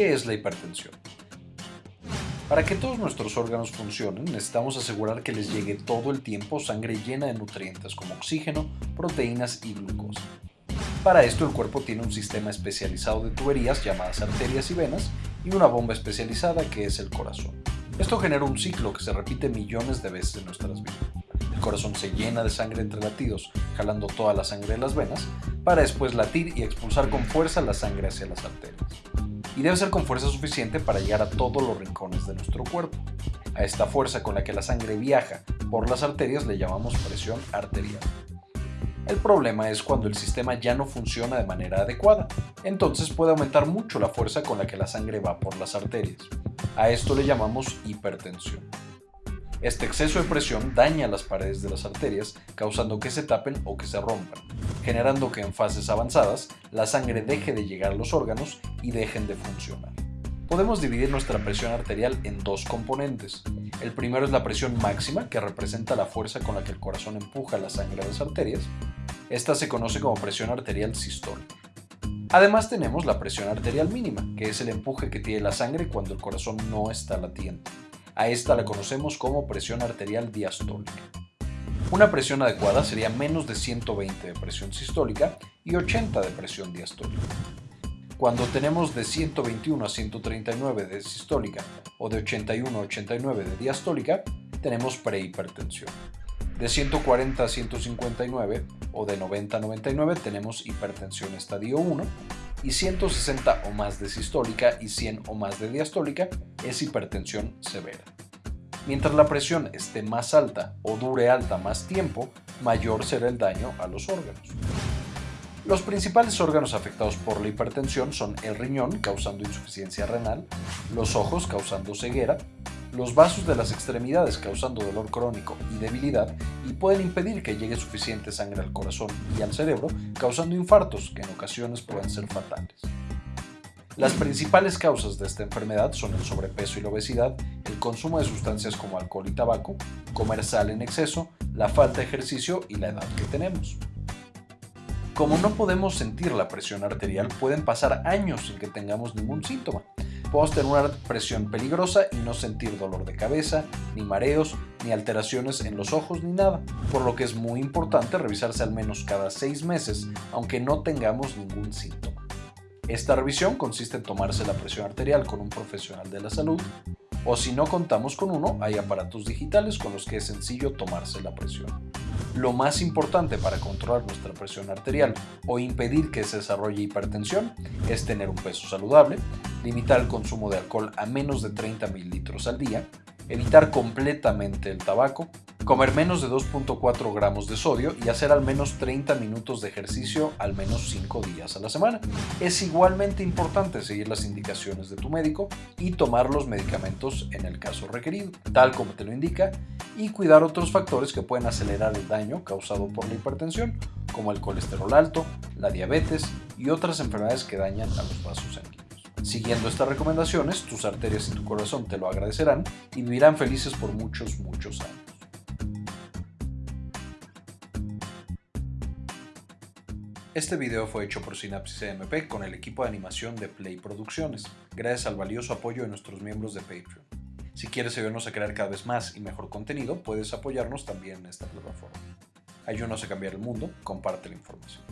¿Qué es la hipertensión? Para que todos nuestros órganos funcionen, necesitamos asegurar que les llegue todo el tiempo sangre llena de nutrientes como oxígeno, proteínas y glucosa. Para esto el cuerpo tiene un sistema especializado de tuberías llamadas arterias y venas y una bomba especializada que es el corazón. Esto genera un ciclo que se repite millones de veces en nuestras vidas. El corazón se llena de sangre entre latidos, jalando toda la sangre de las venas, para después latir y expulsar con fuerza la sangre hacia las arterias y debe ser con fuerza suficiente para llegar a todos los rincones de nuestro cuerpo. A esta fuerza con la que la sangre viaja por las arterias le llamamos presión arterial. El problema es cuando el sistema ya no funciona de manera adecuada, entonces puede aumentar mucho la fuerza con la que la sangre va por las arterias. A esto le llamamos hipertensión. Este exceso de presión daña las paredes de las arterias, causando que se tapen o que se rompan, generando que en fases avanzadas la sangre deje de llegar a los órganos y dejen de funcionar. Podemos dividir nuestra presión arterial en dos componentes. El primero es la presión máxima, que representa la fuerza con la que el corazón empuja la sangre a las arterias. Esta se conoce como presión arterial sistólica. Además tenemos la presión arterial mínima, que es el empuje que tiene la sangre cuando el corazón no está latiendo. A esta la conocemos como presión arterial diastólica. Una presión adecuada sería menos de 120 de presión sistólica y 80 de presión diastólica. Cuando tenemos de 121 a 139 de sistólica o de 81 a 89 de diastólica, tenemos prehipertensión. De 140 a 159 o de 90 a 99 tenemos hipertensión estadio 1 y 160 o más de sistólica y 100 o más de diastólica es hipertensión severa. Mientras la presión esté más alta o dure alta más tiempo, mayor será el daño a los órganos. Los principales órganos afectados por la hipertensión son el riñón, causando insuficiencia renal, los ojos, causando ceguera, los vasos de las extremidades causando dolor crónico y debilidad y pueden impedir que llegue suficiente sangre al corazón y al cerebro, causando infartos que en ocasiones pueden ser fatales. Las principales causas de esta enfermedad son el sobrepeso y la obesidad, el consumo de sustancias como alcohol y tabaco, comer sal en exceso, la falta de ejercicio y la edad que tenemos. Como no podemos sentir la presión arterial, pueden pasar años sin que tengamos ningún síntoma. Podemos tener una presión peligrosa y no sentir dolor de cabeza, ni mareos, ni alteraciones en los ojos, ni nada, por lo que es muy importante revisarse al menos cada seis meses, aunque no tengamos ningún síntoma. Esta revisión consiste en tomarse la presión arterial con un profesional de la salud, o si no contamos con uno, hay aparatos digitales con los que es sencillo tomarse la presión. Lo más importante para controlar nuestra presión arterial o impedir que se desarrolle hipertensión es tener un peso saludable, limitar el consumo de alcohol a menos de 30 mililitros al día, evitar completamente el tabaco, comer menos de 2.4 gramos de sodio y hacer al menos 30 minutos de ejercicio al menos 5 días a la semana. Es igualmente importante seguir las indicaciones de tu médico y tomar los medicamentos en el caso requerido, tal como te lo indica, y cuidar otros factores que pueden acelerar el daño causado por la hipertensión, como el colesterol alto, la diabetes y otras enfermedades que dañan a los vasos sanguíneos. Siguiendo estas recomendaciones, tus arterias y tu corazón te lo agradecerán y vivirán felices por muchos, muchos años. Este video fue hecho por Synapsis EMP con el equipo de animación de Play Producciones, gracias al valioso apoyo de nuestros miembros de Patreon. Si quieres ayudarnos a crear cada vez más y mejor contenido, puedes apoyarnos también en esta plataforma. Ayúdanos a cambiar el mundo, comparte la información.